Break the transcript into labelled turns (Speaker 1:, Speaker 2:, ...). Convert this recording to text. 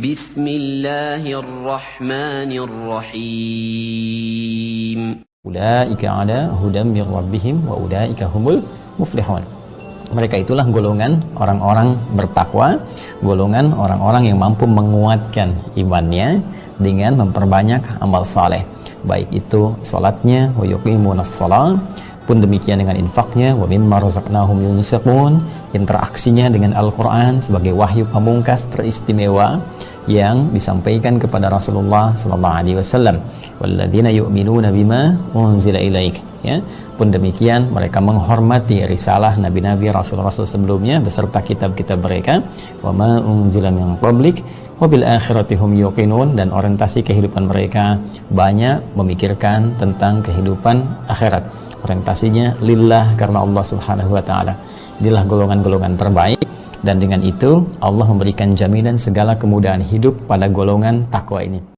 Speaker 1: بسم الله الرحمن الرحيم
Speaker 2: Ulaika ala hudam mir rabbihim wa ulaika humul muflihun. Mereka itulah golongan orang-orang bertakwa, golongan orang-orang yang mampu menguatkan imannya dengan memperbanyak amal saleh. Baik itu salatnya wa yuqimunas shalah pun demikian dengan infaknya wa mimma razaqnahum yunfiqun interaksinya dengan Al-Qur'an sebagai wahyu pamungkas teristimewa yang disampaikan kepada Rasulullah sallallahu alaihi wasallam. Walladzina yu'minuna bima unzila ilaik. Ya pun demikian mereka menghormati risalah nabi-nabi rasul-rasul sebelumnya beserta kitab-kitab mereka. Wa ma unzila min qablik wa bil akhirati hum yuqinun dan orientasi kehidupan mereka banyak memikirkan tentang kehidupan akhirat orientasinya lillah karena Allah Subhanahu wa taala. Inilah golongan-golongan terbaik dan dengan itu Allah memberikan jaminan segala kemudahan hidup pada golongan takwa ini